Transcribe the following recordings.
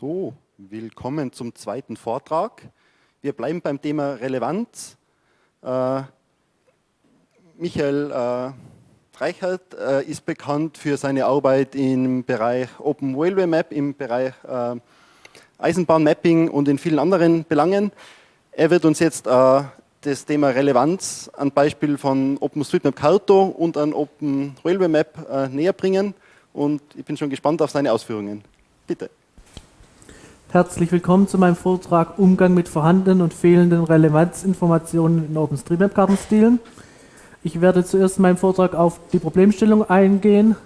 So, willkommen zum zweiten Vortrag. Wir bleiben beim Thema Relevanz. Äh, Michael äh, Reichert äh, ist bekannt für seine Arbeit im Bereich Open Railway Map, im Bereich äh, Eisenbahnmapping und in vielen anderen Belangen. Er wird uns jetzt äh, das Thema Relevanz an Beispiel von OpenStreetMap Carto und an Open Railway Map äh, näher bringen und ich bin schon gespannt auf seine Ausführungen. Bitte. Herzlich willkommen zu meinem Vortrag Umgang mit vorhandenen und fehlenden Relevanzinformationen in OpenStreetMap-Kartenstilen. Ich werde zuerst in meinem Vortrag auf die Problemstellung eingehen.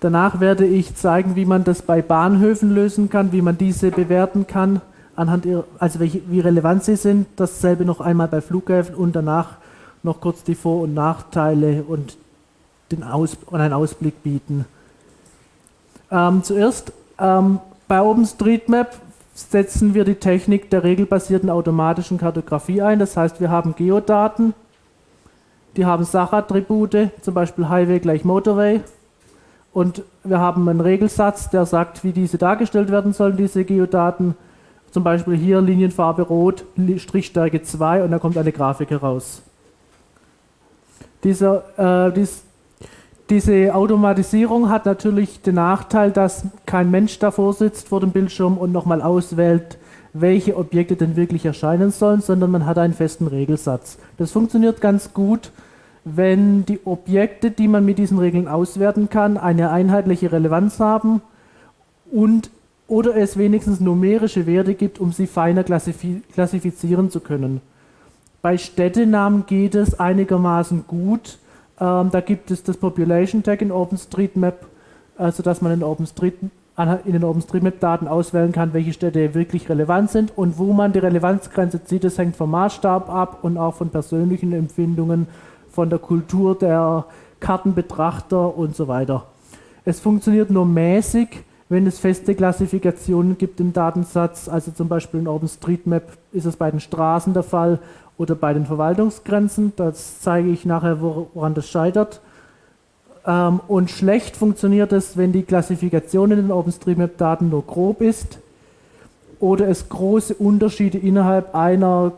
Danach werde ich zeigen, wie man das bei Bahnhöfen lösen kann, wie man diese bewerten kann, anhand ihrer, also welche, wie relevant sie sind. Dasselbe noch einmal bei Flughäfen und danach noch kurz die Vor- und Nachteile und, den Aus, und einen Ausblick bieten. Ähm, zuerst ähm, bei OpenStreetMap setzen wir die Technik der regelbasierten automatischen Kartografie ein. Das heißt, wir haben Geodaten, die haben Sachattribute, zum Beispiel Highway gleich Motorway. Und wir haben einen Regelsatz, der sagt, wie diese dargestellt werden sollen, diese Geodaten. Zum Beispiel hier Linienfarbe rot, Strichstärke 2 und da kommt eine Grafik heraus. Dieser, äh, dies, diese Automatisierung hat natürlich den Nachteil, dass kein Mensch davor sitzt vor dem Bildschirm und nochmal auswählt, welche Objekte denn wirklich erscheinen sollen, sondern man hat einen festen Regelsatz. Das funktioniert ganz gut, wenn die Objekte, die man mit diesen Regeln auswerten kann, eine einheitliche Relevanz haben und oder es wenigstens numerische Werte gibt, um sie feiner klassifizieren zu können. Bei Städtenamen geht es einigermaßen gut, ähm, da gibt es das Population Tag in OpenStreetMap, also dass man in, OpenStreet, in den OpenStreetMap-Daten auswählen kann, welche Städte wirklich relevant sind und wo man die Relevanzgrenze zieht, das hängt vom Maßstab ab und auch von persönlichen Empfindungen, von der Kultur der Kartenbetrachter und so weiter. Es funktioniert nur mäßig, wenn es feste Klassifikationen gibt im Datensatz, also zum Beispiel in OpenStreetMap ist es bei den Straßen der Fall oder bei den Verwaltungsgrenzen. Das zeige ich nachher, woran das scheitert. Ähm, und schlecht funktioniert es, wenn die Klassifikation in den OpenStreetMap-Daten nur grob ist oder es große Unterschiede innerhalb einer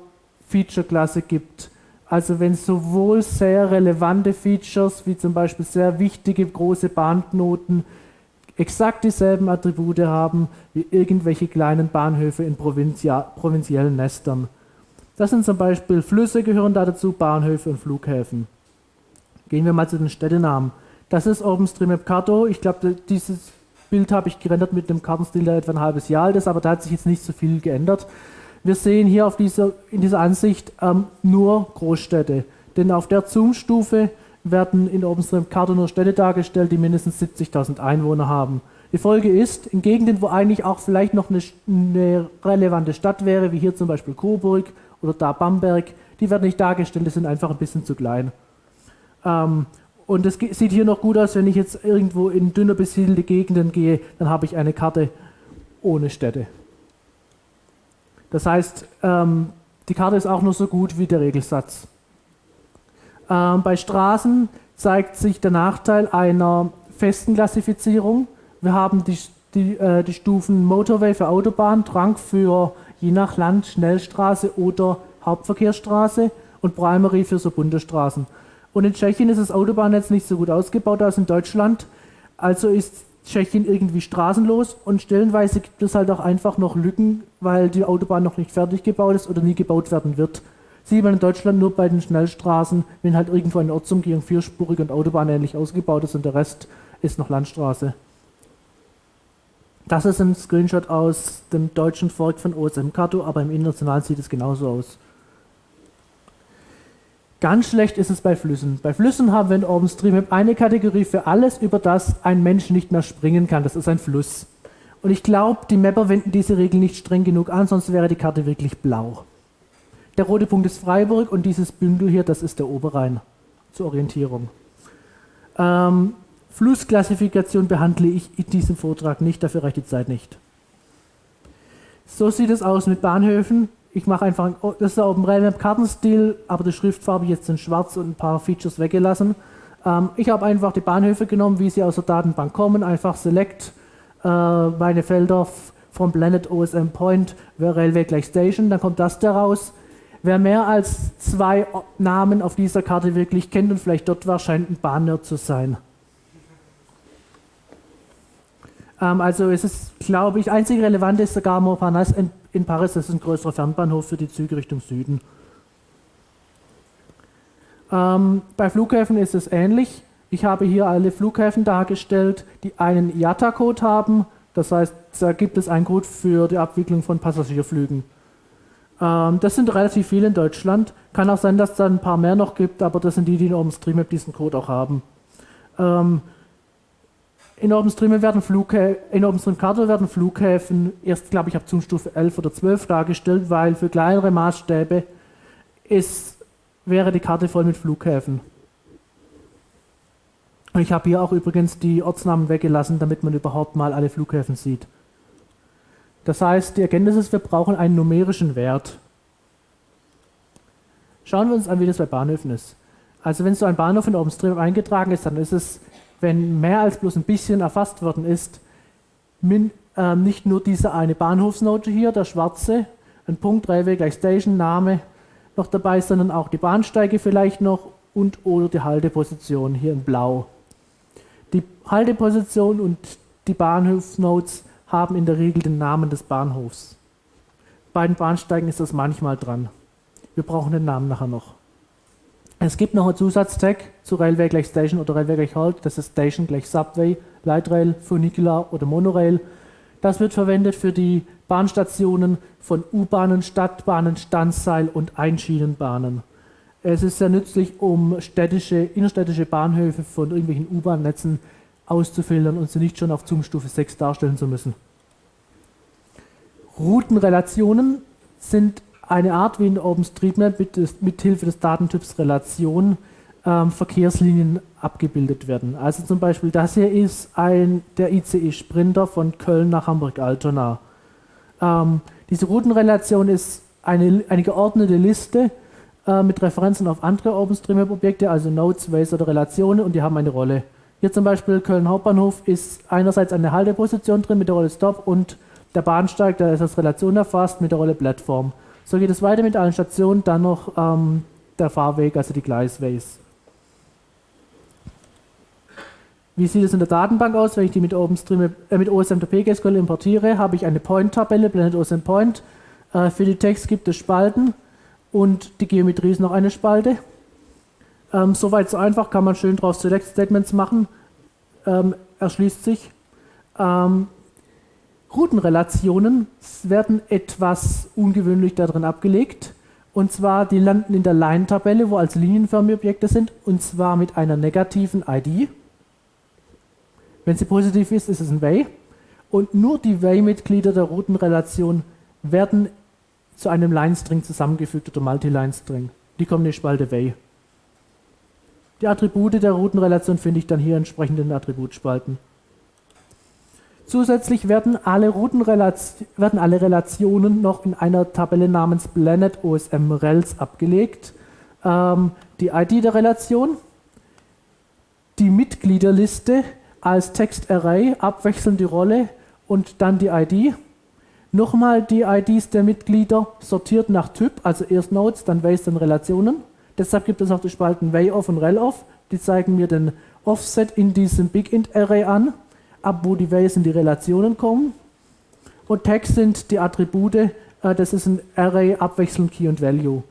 Feature-Klasse gibt. Also wenn sowohl sehr relevante Features wie zum Beispiel sehr wichtige große Bahnknoten exakt dieselben Attribute haben wie irgendwelche kleinen Bahnhöfe in provinziellen Nestern. Das sind zum Beispiel Flüsse gehören da dazu, Bahnhöfe und Flughäfen. Gehen wir mal zu den Städtenamen. Das ist OpenStreetMap Carto. Ich glaube, dieses Bild habe ich gerendert mit einem Kartenstil, der etwa ein halbes Jahr alt ist, aber da hat sich jetzt nicht so viel geändert. Wir sehen hier auf dieser, in dieser Ansicht ähm, nur Großstädte. Denn auf der Zoom-Stufe werden in OpenStreetMap Carto nur Städte dargestellt, die mindestens 70.000 Einwohner haben. Die Folge ist, in Gegenden, wo eigentlich auch vielleicht noch eine, eine relevante Stadt wäre, wie hier zum Beispiel Coburg oder da Bamberg, die werden nicht dargestellt, die sind einfach ein bisschen zu klein. Ähm, und es sieht hier noch gut aus, wenn ich jetzt irgendwo in dünner besiedelte Gegenden gehe, dann habe ich eine Karte ohne Städte. Das heißt, ähm, die Karte ist auch nur so gut wie der Regelsatz. Ähm, bei Straßen zeigt sich der Nachteil einer festen Klassifizierung. Wir haben die, die, äh, die Stufen Motorway für Autobahn, Trunk für je nach Land Schnellstraße oder Hauptverkehrsstraße und Primary für so Bundesstraßen. Und in Tschechien ist das Autobahnnetz nicht so gut ausgebaut als in Deutschland. Also ist Tschechien irgendwie straßenlos und stellenweise gibt es halt auch einfach noch Lücken, weil die Autobahn noch nicht fertig gebaut ist oder nie gebaut werden wird. Sieht man in Deutschland nur bei den Schnellstraßen, wenn halt irgendwo eine Ortsumgehung vierspurig und autobahnähnlich ausgebaut ist und der Rest ist noch Landstraße. Das ist ein Screenshot aus dem deutschen Fork von OSM Kato, aber im internationalen sieht es genauso aus. Ganz schlecht ist es bei Flüssen. Bei Flüssen haben wir in OpenStreetMap eine Kategorie für alles, über das ein Mensch nicht mehr springen kann. Das ist ein Fluss. Und ich glaube, die Mapper wenden diese Regel nicht streng genug an, sonst wäre die Karte wirklich blau. Der rote Punkt ist Freiburg und dieses Bündel hier, das ist der Oberrhein zur Orientierung. Ähm, Flussklassifikation behandle ich in diesem Vortrag nicht, dafür reicht die Zeit nicht. So sieht es aus mit Bahnhöfen. Ich mache einfach, oh, das ist ein Railmap Kartenstil, aber die Schriftfarbe jetzt in schwarz und ein paar Features weggelassen. Ähm, ich habe einfach die Bahnhöfe genommen, wie sie aus der Datenbank kommen, einfach Select, äh, meine Felder vom Planet OSM Point Railway gleich Station, dann kommt das daraus. Wer mehr als zwei Namen auf dieser Karte wirklich kennt und vielleicht dort war, scheint ein Bahnnerd zu sein. Ähm, also es ist, glaube ich, einzig relevant ist sogar Montparnasse in, in Paris, das ist ein größerer Fernbahnhof für die Züge Richtung Süden. Ähm, bei Flughäfen ist es ähnlich. Ich habe hier alle Flughäfen dargestellt, die einen IATA-Code haben. Das heißt, da gibt es einen Code für die Abwicklung von Passagierflügen. Ähm, das sind relativ viele in Deutschland. Kann auch sein, dass es da ein paar mehr noch gibt, aber das sind die, die in OpenStreetMap diesen Code auch haben. Ähm, in OpenStreetMap werden in OpenStreetCarto werden Flughäfen erst, glaube ich, ab Zoomstufe 11 oder 12 dargestellt, weil für kleinere Maßstäbe ist, wäre die Karte voll mit Flughäfen. Ich habe hier auch übrigens die Ortsnamen weggelassen, damit man überhaupt mal alle Flughäfen sieht. Das heißt, die Erkenntnis ist, wir brauchen einen numerischen Wert. Schauen wir uns an, wie das bei Bahnhöfen ist. Also wenn so ein Bahnhof in OpenStreetMap eingetragen ist, dann ist es, wenn mehr als bloß ein bisschen erfasst worden ist, min, äh, nicht nur diese eine Bahnhofsnote hier, der schwarze, ein Punkt, Railway gleich Station, Name noch dabei, sondern auch die Bahnsteige vielleicht noch und oder die Halteposition hier in blau. Die Halteposition und die Bahnhofsnotes haben in der Regel den Namen des Bahnhofs. Bei den Bahnsteigen ist das manchmal dran. Wir brauchen den Namen nachher noch. Es gibt noch einen Zusatztag zu Railway gleich Station oder Railway gleich Halt. Das ist Station gleich Subway, Light Rail, Funicular oder Monorail. Das wird verwendet für die Bahnstationen von U-Bahnen, Stadtbahnen, Standseil und Einschienenbahnen. Es ist sehr nützlich, um städtische, innerstädtische Bahnhöfe von irgendwelchen U-Bahn-Netzen auszufiltern und sie nicht schon auf Zoom-Stufe 6 darstellen zu müssen. Routenrelationen sind eine Art, wie in OpenStreetMap mit, mit Hilfe des Datentyps Relation ähm, Verkehrslinien abgebildet werden. Also zum Beispiel das hier ist ein, der ICE Sprinter von Köln nach Hamburg-Altona. Ähm, diese Routenrelation ist eine, eine geordnete Liste äh, mit Referenzen auf andere OpenStreetMap-Objekte, also Nodes, Ways oder Relationen und die haben eine Rolle. Hier zum Beispiel Köln Hauptbahnhof ist einerseits eine Halteposition drin mit der Rolle Stop und der Bahnsteig, der ist als Relation erfasst mit der Rolle Plattform. So geht es weiter mit allen Stationen, dann noch ähm, der Fahrweg, also die Gleisways. Wie sieht es in der Datenbank aus, wenn ich die mit, OpenStream, äh, mit OSM-PGSQL importiere? Habe ich eine Point-Tabelle, Blended OSM Point. Äh, für die Text gibt es Spalten und die Geometrie ist noch eine Spalte. Ähm, Soweit so einfach, kann man schön draus Select Statements machen. Ähm, erschließt sich. Ähm, Routenrelationen werden etwas ungewöhnlich darin abgelegt. Und zwar, die landen in der Line-Tabelle, wo als linienförmige Objekte sind, und zwar mit einer negativen ID. Wenn sie positiv ist, ist es ein Way. Und nur die Way-Mitglieder der Routenrelation werden zu einem Line-String zusammengefügt oder Multi-Line-String. Die kommen in die Spalte Way. Die Attribute der Routenrelation finde ich dann hier entsprechend in den Attributspalten. Zusätzlich werden alle, werden alle Relationen noch in einer Tabelle namens Planet OSM Rels abgelegt. Ähm, die ID der Relation, die Mitgliederliste als Textarray, abwechselnd die Rolle und dann die ID. Nochmal die IDs der Mitglieder sortiert nach Typ, also erst Nodes, dann Ways, dann Relationen. Deshalb gibt es auch die Spalten WayOff und RelOff. Die zeigen mir den Offset in diesem BigInt-Array an, ab wo die Ways in die Relationen kommen. Und Tags sind die Attribute, äh, das ist ein Array abwechselnd Key und Value.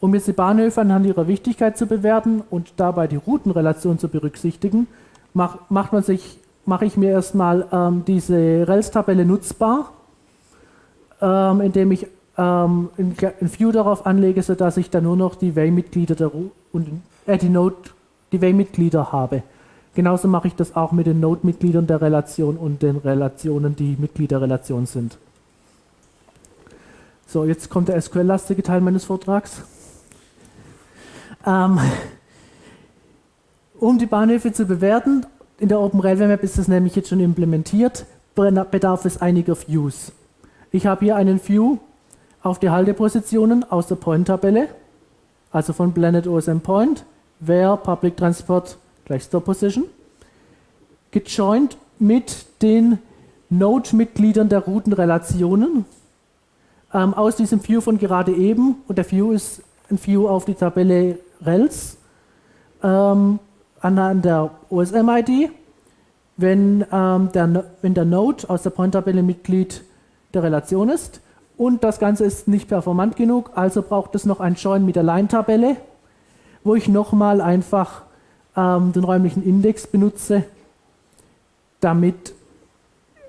Um jetzt die Bahnhöfe anhand ihrer Wichtigkeit zu bewerten und dabei die Routenrelation zu berücksichtigen, mach, macht man sich, mache ich mir erstmal ähm, diese Rels-Tabelle nutzbar, ähm, indem ich ähm, ein, ein View darauf anlege, sodass ich dann nur noch die Way-Mitglieder und äh, die Node, die Way-Mitglieder habe. Genauso mache ich das auch mit den Node-Mitgliedern der Relation und den Relationen, die Mitglied der Relation sind. So, jetzt kommt der SQL-lastige Teil meines Vortrags. Ähm, um die Bahnhöfe zu bewerten, in der Open Railway Map ist das nämlich jetzt schon implementiert, bedarf es einiger Views. Ich habe hier einen View auf die Haltepositionen aus der Point-Tabelle, also von Planet OSM Point, where Public Transport gleich Stop Position, gejoint mit den Node-Mitgliedern der Routenrelationen ähm, aus diesem View von gerade eben. Und der View ist ein View auf die Tabelle Rels ähm, anhand der OSM-ID. Wenn, ähm, wenn der Node aus der Point-Tabelle Mitglied der Relation ist und das Ganze ist nicht performant genug, also braucht es noch ein Join mit der Line-Tabelle, wo ich nochmal einfach ähm, den räumlichen Index benutze, damit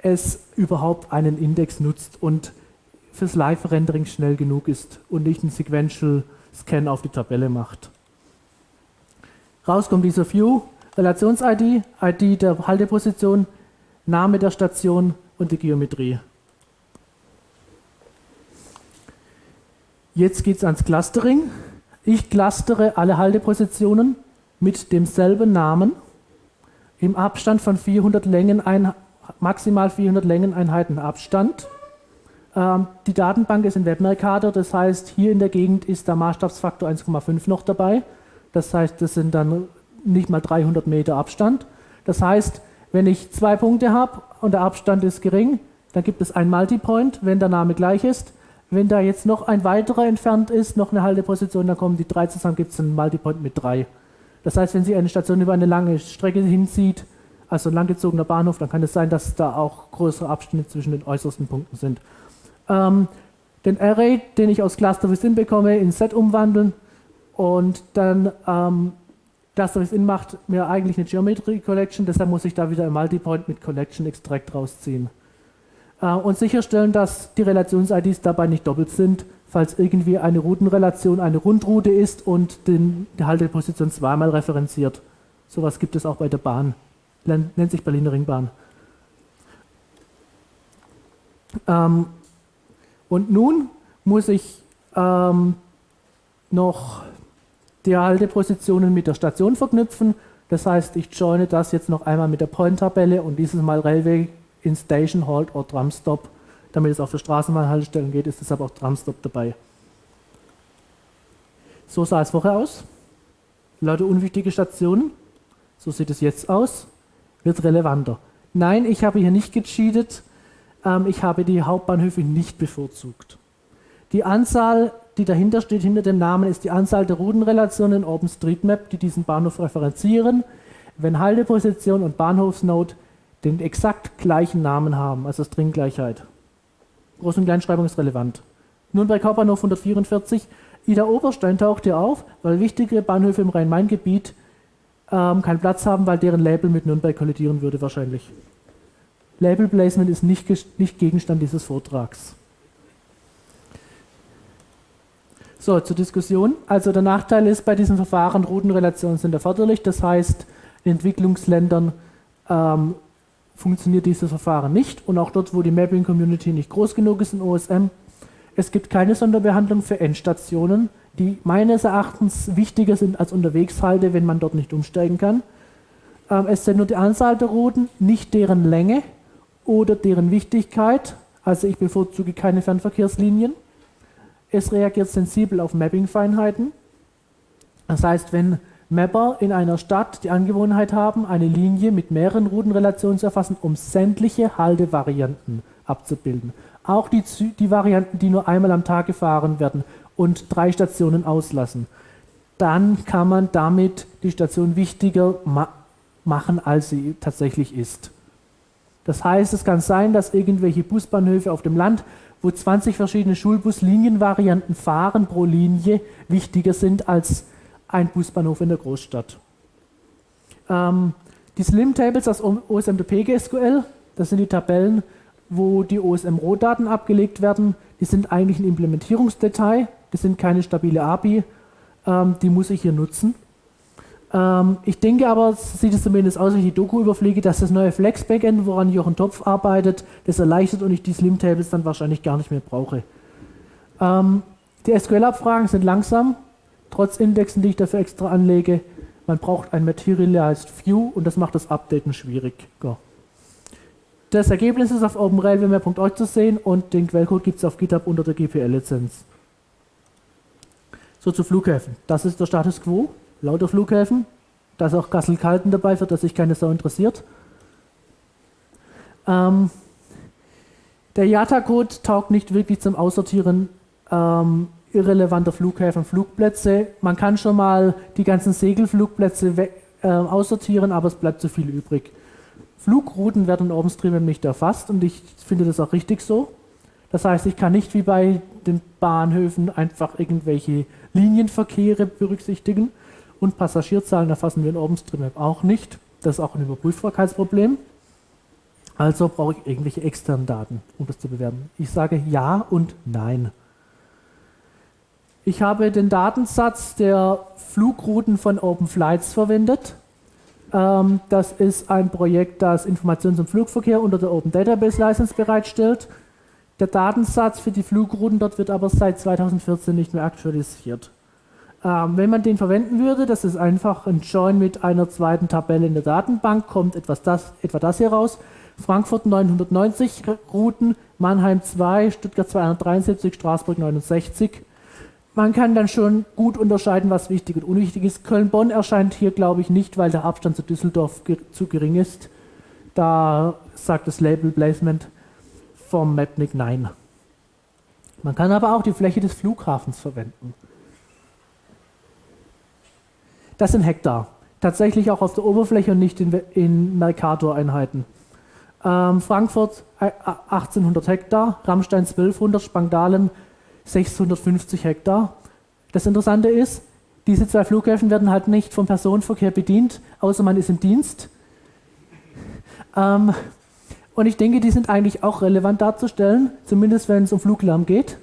es überhaupt einen Index nutzt und fürs Live-Rendering schnell genug ist und nicht einen Sequential Scan auf die Tabelle macht. Raus kommt dieser View, Relations-ID, ID der Halteposition, Name der Station und die Geometrie. Jetzt geht es ans Clustering. Ich clustere alle Haltepositionen mit demselben Namen im Abstand von 400 Längeneinheiten, maximal 400 Längeneinheiten Abstand. Ähm, die Datenbank ist in WebMercator, das heißt, hier in der Gegend ist der Maßstabsfaktor 1,5 noch dabei. Das heißt, das sind dann nicht mal 300 Meter Abstand. Das heißt, wenn ich zwei Punkte habe und der Abstand ist gering, dann gibt es ein Multipoint, wenn der Name gleich ist. Wenn da jetzt noch ein weiterer entfernt ist, noch eine Halteposition, dann kommen die drei zusammen, gibt es einen Multipoint mit drei. Das heißt, wenn Sie eine Station über eine lange Strecke hinzieht, also ein langgezogener Bahnhof, dann kann es sein, dass da auch größere Abstände zwischen den äußersten Punkten sind. Ähm, den Array, den ich aus Cluster Within bekomme, in Set umwandeln und dann ähm, Cluster Within macht mir eigentlich eine Geometry Collection, deshalb muss ich da wieder ein Multipoint mit Collection Extract rausziehen. Äh, und sicherstellen, dass die Relations-IDs dabei nicht doppelt sind, falls irgendwie eine Routenrelation eine Rundroute ist und den, die Halteposition zweimal referenziert. Sowas gibt es auch bei der Bahn. Nennt sich Berliner Ringbahn. Ähm, und nun muss ich ähm, noch die Haltepositionen mit der Station verknüpfen. Das heißt, ich joine das jetzt noch einmal mit der Point-Tabelle und dieses Mal Railway in Station Halt oder Tramstop. Damit es auf der Straßenbahnhaltestellen geht, ist deshalb auch Tramstop dabei. So sah es vorher aus. Leute, unwichtige Stationen. So sieht es jetzt aus. Wird relevanter. Nein, ich habe hier nicht gecheatet. Ähm, ich habe die Hauptbahnhöfe nicht bevorzugt. Die Anzahl, die dahinter steht, hinter dem Namen, ist die Anzahl der Routenrelationen in OpenStreetMap, die diesen Bahnhof referenzieren, wenn Halteposition und Bahnhofsnode den exakt gleichen Namen haben, also Stringgleichheit. Groß- und Kleinschreibung ist relevant. Nürnberg Hauptbahnhof 144, Ida Oberstein taucht hier auf, weil wichtige Bahnhöfe im Rhein-Main-Gebiet ähm, keinen Platz haben, weil deren Label mit Nürnberg kollidieren würde wahrscheinlich. Label Placement ist nicht, nicht Gegenstand dieses Vortrags. So, zur Diskussion. Also der Nachteil ist bei diesem Verfahren, Routenrelationen sind erforderlich. Das heißt, in Entwicklungsländern ähm, funktioniert dieses Verfahren nicht. Und auch dort, wo die Mapping-Community nicht groß genug ist in OSM, es gibt keine Sonderbehandlung für Endstationen, die meines Erachtens wichtiger sind als Unterwegshalte, wenn man dort nicht umsteigen kann. Ähm, es sind nur die Anzahl der Routen, nicht deren Länge oder deren Wichtigkeit. Also ich bevorzuge keine Fernverkehrslinien. Es reagiert sensibel auf Mapping-Feinheiten. Das heißt, wenn Mapper in einer Stadt die Angewohnheit haben, eine Linie mit mehreren Routenrelationen zu erfassen, um sämtliche Haltevarianten abzubilden. Auch die, die Varianten, die nur einmal am Tag gefahren werden und drei Stationen auslassen. Dann kann man damit die Station wichtiger ma machen, als sie tatsächlich ist. Das heißt, es kann sein, dass irgendwelche Busbahnhöfe auf dem Land, wo 20 verschiedene Schulbuslinienvarianten fahren pro Linie, wichtiger sind als ein Busbahnhof in der Großstadt. Ähm, die Slim Tables aus OSMDP GSQL, das sind die Tabellen, wo die OSM-Rohdaten abgelegt werden. Die sind eigentlich ein Implementierungsdetail, das sind keine stabile API, ähm, die muss ich hier nutzen. Ähm, ich denke aber, sieht es zumindest aus, wenn ich die Doku überfliege, dass das neue Flex-Backend, woran Jochen Topf arbeitet, das erleichtert und ich die Slim-Tables dann wahrscheinlich gar nicht mehr brauche. Ähm, die SQL-Abfragen sind langsam, trotz Indexen, die ich dafür extra anlege. Man braucht ein Materialized View und das macht das Updaten schwieriger. Das Ergebnis ist auf openrailware.org zu sehen und den Quellcode gibt es auf GitHub unter der GPL-Lizenz. So zu Flughäfen. Das ist der Status Quo lauter Flughäfen. Da ist auch Kassel-Kalten dabei, für das sich keine Sau interessiert. Ähm, der IATA-Code taugt nicht wirklich zum Aussortieren ähm, irrelevanter Flughäfen Flugplätze. Man kann schon mal die ganzen Segelflugplätze weg, äh, aussortieren, aber es bleibt zu viel übrig. Flugrouten werden in OpenStreetMap nicht erfasst und ich finde das auch richtig so. Das heißt, ich kann nicht wie bei den Bahnhöfen einfach irgendwelche Linienverkehre berücksichtigen und Passagierzahlen erfassen wir in OpenStreetMap auch nicht. Das ist auch ein Überprüfbarkeitsproblem. Also brauche ich irgendwelche externen Daten, um das zu bewerten. Ich sage ja und nein. Ich habe den Datensatz der Flugrouten von OpenFlights verwendet. Ähm, das ist ein Projekt, das Informationen zum Flugverkehr unter der Open Database License bereitstellt. Der Datensatz für die Flugrouten dort wird aber seit 2014 nicht mehr aktualisiert. Ähm, wenn man den verwenden würde, das ist einfach ein Join mit einer zweiten Tabelle in der Datenbank, kommt etwas das, etwa das hier raus. Frankfurt 990 Routen, Mannheim 2, Stuttgart 273, Straßburg 69. Man kann dann schon gut unterscheiden, was wichtig und unwichtig ist. Köln-Bonn erscheint hier, glaube ich, nicht, weil der Abstand zu Düsseldorf zu gering ist. Da sagt das Label Placement vom Mapnik nein. Man kann aber auch die Fläche des Flughafens verwenden. Das sind Hektar. Tatsächlich auch auf der Oberfläche und nicht in, in Mercator-Einheiten. Ähm, Frankfurt 1800 äh, Hektar, Rammstein 1200, Spangdalen 650 Hektar. Das Interessante ist, diese zwei Flughäfen werden halt nicht vom Personenverkehr bedient, außer man ist im Dienst. Ähm, und ich denke, die sind eigentlich auch relevant darzustellen, zumindest wenn es um Fluglärm geht.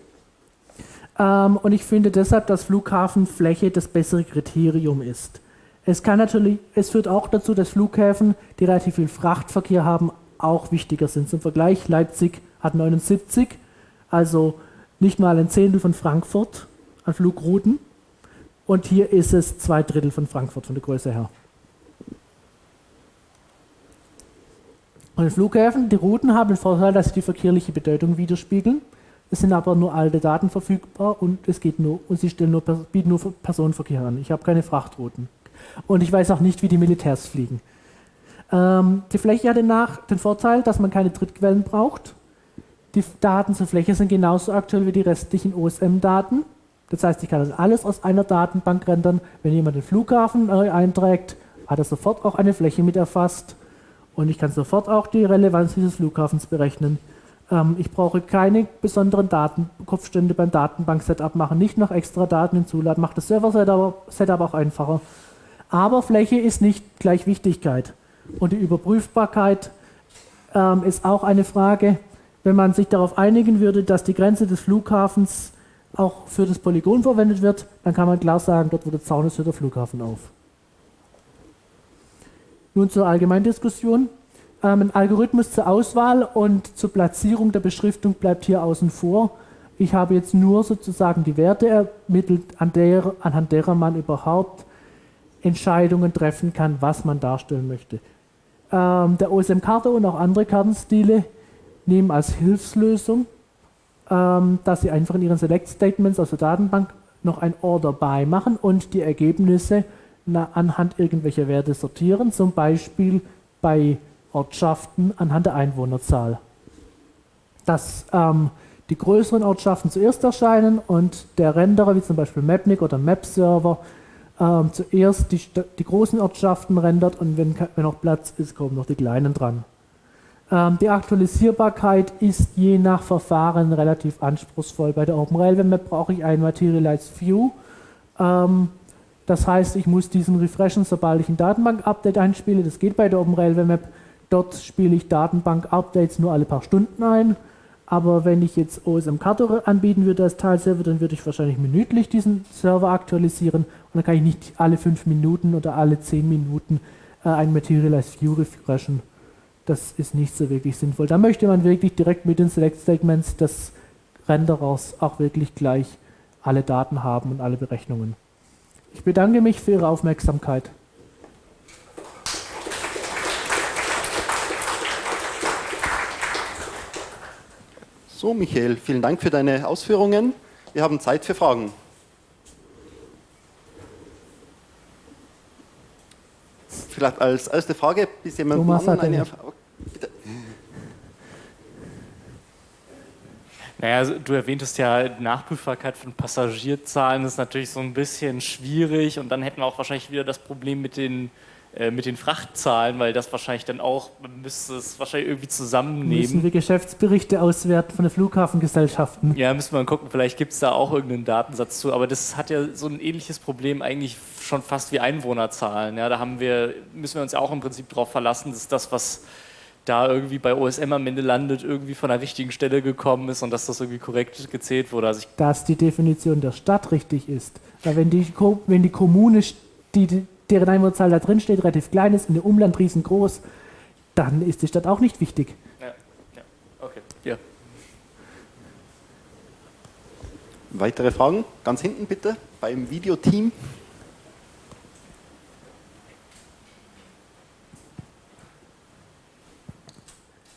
Ähm, und ich finde deshalb, dass Flughafenfläche das bessere Kriterium ist. Es kann natürlich, es führt auch dazu, dass Flughäfen, die relativ viel Frachtverkehr haben, auch wichtiger sind. Zum Vergleich, Leipzig hat 79, also nicht mal ein Zehntel von Frankfurt an Flugrouten. Und hier ist es zwei Drittel von Frankfurt von der Größe her. Und Flughäfen, die Routen haben den Vorteil, dass sie die verkehrliche Bedeutung widerspiegeln. Es sind aber nur alte Daten verfügbar und es geht nur und sie stellen nur, bieten nur Personenverkehr an. Ich habe keine Frachtrouten. Und ich weiß auch nicht, wie die Militärs fliegen. Ähm, die Fläche hat danach den Vorteil, dass man keine Drittquellen braucht. Die Daten zur Fläche sind genauso aktuell wie die restlichen OSM-Daten. Das heißt, ich kann das alles aus einer Datenbank rendern. Wenn jemand den Flughafen einträgt, hat er sofort auch eine Fläche mit erfasst. Und ich kann sofort auch die Relevanz dieses Flughafens berechnen. Ähm, ich brauche keine besonderen Datenkopfstände beim Datenbank-Setup machen, nicht noch extra Daten hinzuladen, macht das Server-Setup auch einfacher. Aber Fläche ist nicht gleich Wichtigkeit. Und die Überprüfbarkeit ähm, ist auch eine Frage, wenn man sich darauf einigen würde, dass die Grenze des Flughafens auch für das Polygon verwendet wird, dann kann man klar sagen, dort wo der Zaun ist, hört der Flughafen auf. Nun zur Allgemeindiskussion. Ähm, ein Algorithmus zur Auswahl und zur Platzierung der Beschriftung bleibt hier außen vor. Ich habe jetzt nur sozusagen die Werte ermittelt, an der, anhand derer man überhaupt Entscheidungen treffen kann, was man darstellen möchte. Ähm, der OSM-Karte und auch andere Kartenstile nehmen als Hilfslösung, ähm, dass sie einfach in ihren Select-Statements aus der Datenbank noch ein Order by machen und die Ergebnisse anhand irgendwelcher Werte sortieren, zum Beispiel bei Ortschaften anhand der Einwohnerzahl. Dass ähm, die größeren Ortschaften zuerst erscheinen und der Renderer, wie zum Beispiel Mapnik oder Map-Server, ähm, zuerst die, die, großen Ortschaften rendert und wenn, wenn noch Platz ist, kommen noch die kleinen dran. Ähm, die Aktualisierbarkeit ist je nach Verfahren relativ anspruchsvoll. Bei der OpenRailway Map brauche ich ein Materialized View. Ähm, das heißt, ich muss diesen refreshen, sobald ich ein Datenbank-Update einspiele. Das geht bei der OpenRailway Map. Dort spiele ich Datenbank-Updates nur alle paar Stunden ein. Aber wenn ich jetzt OSM Kato anbieten würde als Teilserver, dann würde ich wahrscheinlich minütlich diesen Server aktualisieren und dann kann ich nicht alle fünf Minuten oder alle zehn Minuten äh, ein Materialized View refreshen. Das ist nicht so wirklich sinnvoll. Da möchte man wirklich direkt mit den Select Statements des Renderers auch wirklich gleich alle Daten haben und alle Berechnungen. Ich bedanke mich für Ihre Aufmerksamkeit. So, Michael, vielen Dank für deine Ausführungen. Wir haben Zeit für Fragen. Vielleicht als erste Frage, bis jemand Thomas eine Frage. Naja, also du erwähntest ja, Nachprüfbarkeit von Passagierzahlen ist natürlich so ein bisschen schwierig und dann hätten wir auch wahrscheinlich wieder das Problem mit den äh, mit den Frachtzahlen, weil das wahrscheinlich dann auch, man müsste es wahrscheinlich irgendwie zusammennehmen. Müssen wir Geschäftsberichte auswerten von den Flughafengesellschaften? Ja, müssen wir mal gucken, vielleicht gibt es da auch irgendeinen Datensatz zu, aber das hat ja so ein ähnliches Problem eigentlich schon fast wie Einwohnerzahlen. Ja, da haben wir, müssen wir uns ja auch im Prinzip darauf verlassen, dass das, was da irgendwie bei OSM am Ende landet, irgendwie von der richtigen Stelle gekommen ist und dass das irgendwie korrekt gezählt wurde. Also dass die Definition der Stadt richtig ist. Weil wenn die, wenn die Kommune die, deren Einwohnerzahl da drin steht, relativ klein ist, in dem Umland riesengroß, dann ist die Stadt auch nicht wichtig. Ja, ja. okay. Ja. Weitere Fragen? Ganz hinten bitte, beim Videoteam.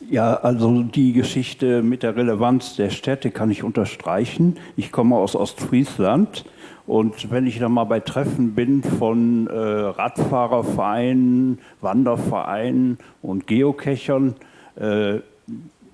Ja, also die Geschichte mit der Relevanz der Städte kann ich unterstreichen. Ich komme aus Ostfriesland und wenn ich dann mal bei Treffen bin von äh, Radfahrervereinen, Wandervereinen und Geocachern, äh,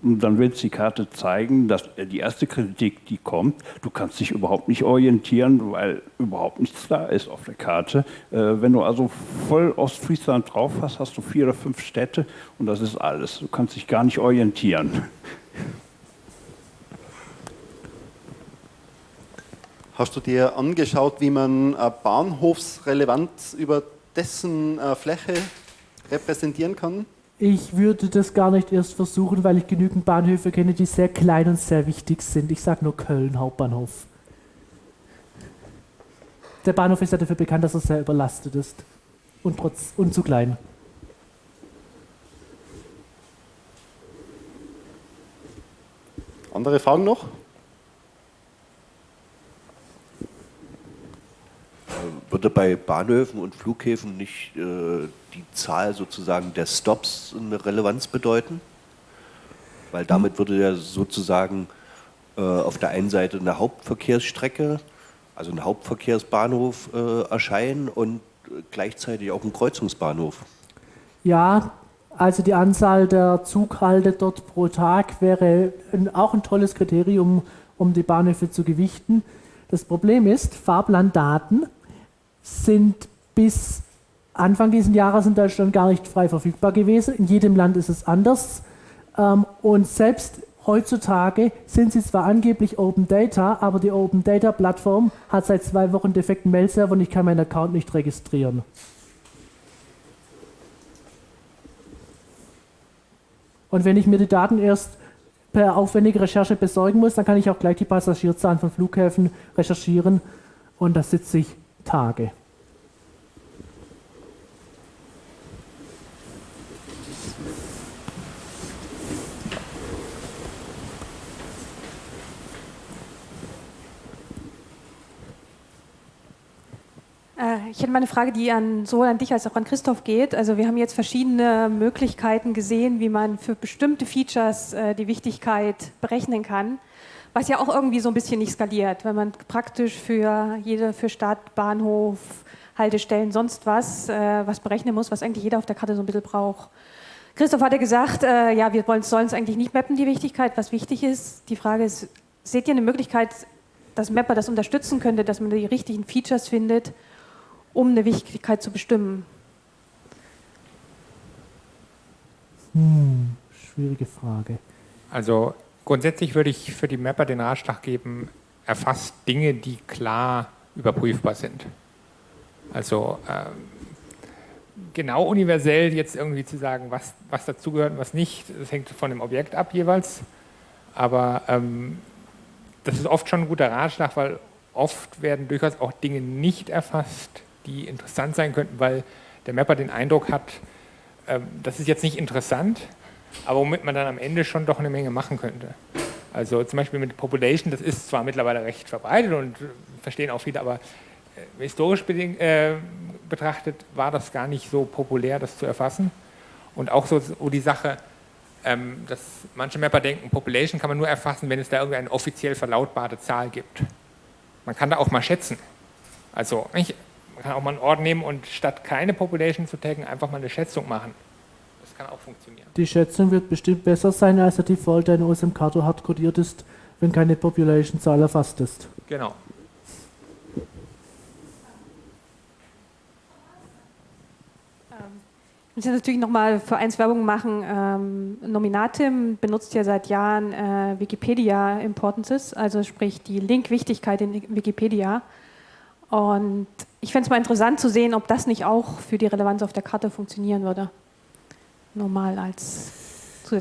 dann will die Karte zeigen, dass äh, die erste Kritik, die kommt, du kannst dich überhaupt nicht orientieren, weil überhaupt nichts da ist auf der Karte. Äh, wenn du also voll Ostfriesland drauf hast, hast du vier oder fünf Städte und das ist alles. Du kannst dich gar nicht orientieren. Hast du dir angeschaut, wie man äh, Bahnhofsrelevanz über dessen äh, Fläche repräsentieren kann? Ich würde das gar nicht erst versuchen, weil ich genügend Bahnhöfe kenne, die sehr klein und sehr wichtig sind. Ich sage nur Köln Hauptbahnhof. Der Bahnhof ist ja dafür bekannt, dass er sehr überlastet ist und, trotz, und zu klein. Andere Fragen noch? Würde bei Bahnhöfen und Flughäfen nicht äh, die Zahl sozusagen der Stops eine Relevanz bedeuten? Weil damit würde ja sozusagen äh, auf der einen Seite eine Hauptverkehrsstrecke, also ein Hauptverkehrsbahnhof äh, erscheinen und gleichzeitig auch ein Kreuzungsbahnhof. Ja, also die Anzahl der Zughalte dort pro Tag wäre ein, auch ein tolles Kriterium, um die Bahnhöfe zu gewichten. Das Problem ist, Fahrplandaten sind bis Anfang dieses Jahres in Deutschland gar nicht frei verfügbar gewesen. In jedem Land ist es anders. Ähm, und selbst heutzutage sind sie zwar angeblich Open Data, aber die Open Data Plattform hat seit zwei Wochen defekten Mail-Server und ich kann meinen Account nicht registrieren. Und wenn ich mir die Daten erst per aufwendige Recherche besorgen muss, dann kann ich auch gleich die Passagierzahlen von Flughäfen recherchieren und da sitze ich Tage. Äh, ich hätte mal eine Frage, die an, sowohl an dich als auch an Christoph geht. Also wir haben jetzt verschiedene Möglichkeiten gesehen, wie man für bestimmte Features äh, die Wichtigkeit berechnen kann, was ja auch irgendwie so ein bisschen nicht skaliert, wenn man praktisch für jede, für Stadt, Bahnhof, Haltestellen, sonst was, äh, was berechnen muss, was eigentlich jeder auf der Karte so ein bisschen braucht. Christoph hatte gesagt, äh, ja, wir sollen es eigentlich nicht mappen, die Wichtigkeit, was wichtig ist. Die Frage ist, seht ihr eine Möglichkeit, dass Mapper das unterstützen könnte, dass man die richtigen Features findet, um eine Wichtigkeit zu bestimmen? Hm, schwierige Frage. Also grundsätzlich würde ich für die Mapper den Ratschlag geben, erfasst Dinge, die klar überprüfbar sind. Also ähm, genau universell jetzt irgendwie zu sagen, was, was dazugehört und was nicht, das hängt von dem Objekt ab jeweils. Aber ähm, das ist oft schon ein guter Ratschlag, weil oft werden durchaus auch Dinge nicht erfasst, die interessant sein könnten, weil der Mapper den Eindruck hat, ähm, das ist jetzt nicht interessant, aber womit man dann am Ende schon doch eine Menge machen könnte. Also zum Beispiel mit Population, das ist zwar mittlerweile recht verbreitet und verstehen auch viele, aber äh, historisch bedingt, äh, betrachtet war das gar nicht so populär, das zu erfassen. Und auch so, die Sache, ähm, dass manche Mapper denken, Population kann man nur erfassen, wenn es da irgendeine offiziell verlautbarte Zahl gibt. Man kann da auch mal schätzen. Also man kann auch mal einen Ort nehmen und statt keine Population zu taggen, einfach mal eine Schätzung machen. Kann auch funktionieren. Die Schätzung wird bestimmt besser sein, als der Default, der in OSM Kato hart codiert ist, wenn keine Population-Zahl erfasst ist. Genau. Ich muss natürlich nochmal für eins Werbung machen. Ähm, Nominatim benutzt ja seit Jahren äh, Wikipedia Importances, also sprich die Linkwichtigkeit in Wikipedia. Und ich fände es mal interessant zu sehen, ob das nicht auch für die Relevanz auf der Karte funktionieren würde. Normal als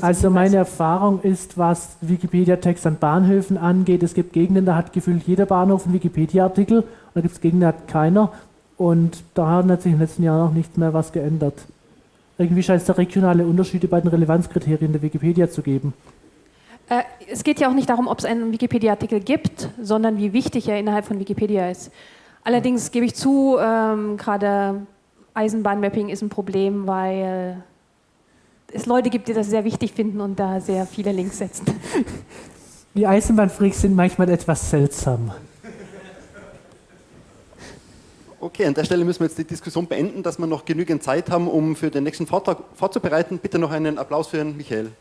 Also meine. Erfahrung ist, was Wikipedia-Text an Bahnhöfen angeht, es gibt Gegenden, da hat gefühlt jeder Bahnhof einen Wikipedia-Artikel und da gibt es Gegenden, da hat keiner. Und da hat sich in den letzten Jahren auch nicht mehr was geändert. Irgendwie scheint es da regionale Unterschiede bei den Relevanzkriterien der Wikipedia zu geben. Äh, es geht ja auch nicht darum, ob es einen Wikipedia-Artikel gibt, sondern wie wichtig er innerhalb von Wikipedia ist. Allerdings gebe ich zu, ähm, gerade Eisenbahnmapping ist ein Problem, weil es Leute gibt, die das sehr wichtig finden und da sehr viele Links setzen. Die Eisenbahnfreaks sind manchmal etwas seltsam. Okay, an der Stelle müssen wir jetzt die Diskussion beenden, dass wir noch genügend Zeit haben, um für den nächsten Vortrag vorzubereiten. Bitte noch einen Applaus für Herrn Michael.